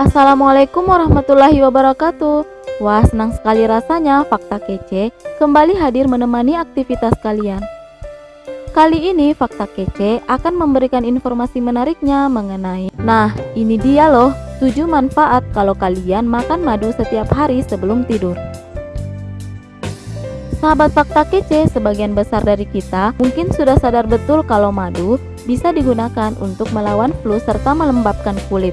Assalamualaikum warahmatullahi wabarakatuh. Wah, senang sekali rasanya Fakta Kece kembali hadir menemani aktivitas kalian. Kali ini Fakta Kece akan memberikan informasi menariknya mengenai Nah, ini dia loh 7 manfaat kalau kalian makan madu setiap hari sebelum tidur. Sahabat Fakta Kece, sebagian besar dari kita mungkin sudah sadar betul kalau madu bisa digunakan untuk melawan flu serta melembabkan kulit.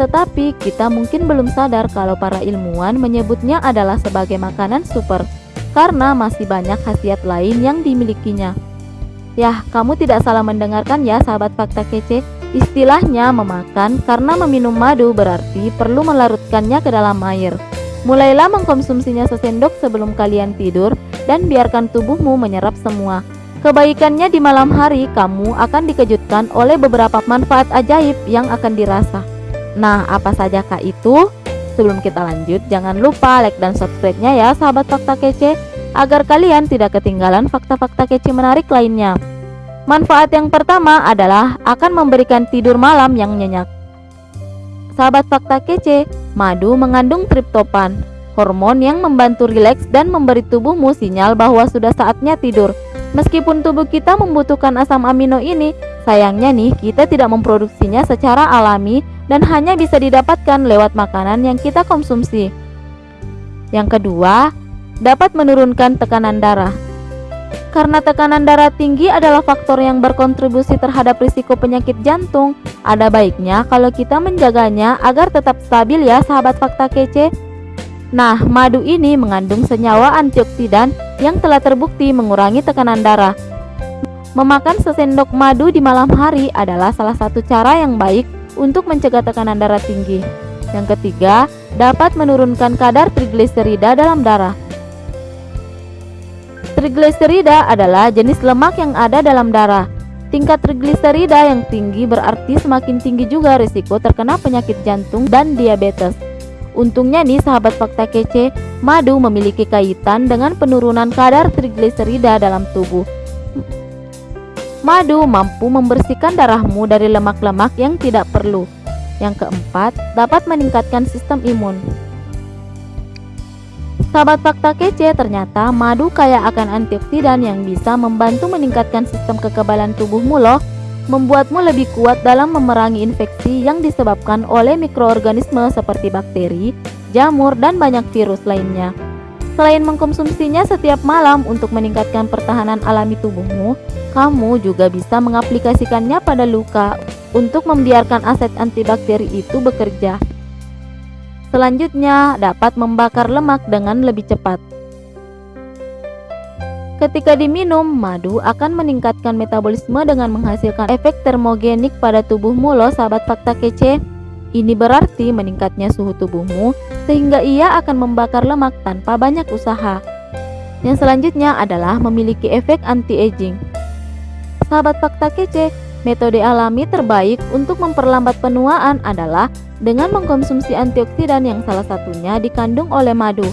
Tetapi kita mungkin belum sadar kalau para ilmuwan menyebutnya adalah sebagai makanan super karena masih banyak khasiat lain yang dimilikinya. Yah, kamu tidak salah mendengarkan ya sahabat fakta kece. Istilahnya memakan karena meminum madu berarti perlu melarutkannya ke dalam air. Mulailah mengkonsumsinya sesendok sebelum kalian tidur dan biarkan tubuhmu menyerap semua. Kebaikannya di malam hari, kamu akan dikejutkan oleh beberapa manfaat ajaib yang akan dirasa. Nah, apa saja kak itu? Sebelum kita lanjut, jangan lupa like dan subscribe-nya ya sahabat fakta kece agar kalian tidak ketinggalan fakta-fakta kece menarik lainnya. Manfaat yang pertama adalah akan memberikan tidur malam yang nyenyak. Sahabat fakta kece, madu mengandung triptopan, hormon yang membantu rileks dan memberi tubuhmu sinyal bahwa sudah saatnya tidur. Meskipun tubuh kita membutuhkan asam amino ini, sayangnya nih kita tidak memproduksinya secara alami dan hanya bisa didapatkan lewat makanan yang kita konsumsi. Yang kedua, dapat menurunkan tekanan darah. Karena tekanan darah tinggi adalah faktor yang berkontribusi terhadap risiko penyakit jantung, ada baiknya kalau kita menjaganya agar tetap stabil ya sahabat fakta kece. Nah, madu ini mengandung senyawa antioksidan yang telah terbukti mengurangi tekanan darah. Memakan sesendok madu di malam hari adalah salah satu cara yang baik untuk mencegah tekanan darah tinggi. Yang ketiga, dapat menurunkan kadar trigliserida dalam darah. Trigliserida adalah jenis lemak yang ada dalam darah. Tingkat trigliserida yang tinggi berarti semakin tinggi juga risiko terkena penyakit jantung dan diabetes. Untungnya nih sahabat fakta kece, madu memiliki kaitan dengan penurunan kadar trigliserida dalam tubuh. Madu mampu membersihkan darahmu dari lemak-lemak yang tidak perlu. Yang keempat, dapat meningkatkan sistem imun. Sahabat fakta kece, ternyata madu kaya akan antioksidan yang bisa membantu meningkatkan sistem kekebalan tubuhmu loh, membuatmu lebih kuat dalam memerangi infeksi yang disebabkan oleh mikroorganisme seperti bakteri, jamur, dan banyak virus lainnya. Selain mengkonsumsinya setiap malam untuk meningkatkan pertahanan alami tubuhmu, kamu juga bisa mengaplikasikannya pada luka untuk membiarkan aset antibakteri itu bekerja. Selanjutnya, dapat membakar lemak dengan lebih cepat. Ketika diminum, madu akan meningkatkan metabolisme dengan menghasilkan efek termogenik pada tubuhmu loh sahabat fakta kece. Ini berarti meningkatnya suhu tubuhmu sehingga ia akan membakar lemak tanpa banyak usaha. Yang selanjutnya adalah memiliki efek anti-aging. Sahabat fakta kece, metode alami terbaik untuk memperlambat penuaan adalah dengan mengkonsumsi antioksidan yang salah satunya dikandung oleh madu.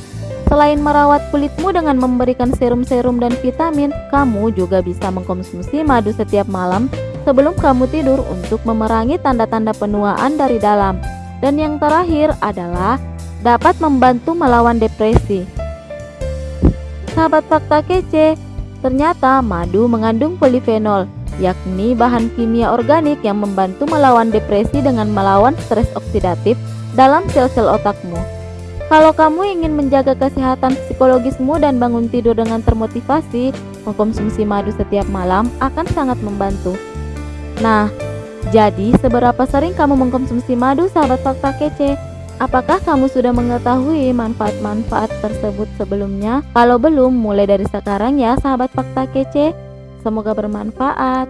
Selain merawat kulitmu dengan memberikan serum-serum dan vitamin, kamu juga bisa mengkonsumsi madu setiap malam sebelum kamu tidur untuk memerangi tanda-tanda penuaan dari dalam. Dan yang terakhir adalah dapat membantu melawan depresi. Sahabat fakta kece, Ternyata madu mengandung polifenol, yakni bahan kimia organik yang membantu melawan depresi dengan melawan stres oksidatif dalam sel-sel otakmu. Kalau kamu ingin menjaga kesehatan psikologismu dan bangun tidur dengan termotivasi, mengkonsumsi madu setiap malam akan sangat membantu. Nah, jadi seberapa sering kamu mengkonsumsi madu sahabat fakta kece? Apakah kamu sudah mengetahui manfaat-manfaat tersebut sebelumnya? Kalau belum, mulai dari sekarang ya sahabat fakta kece. Semoga bermanfaat.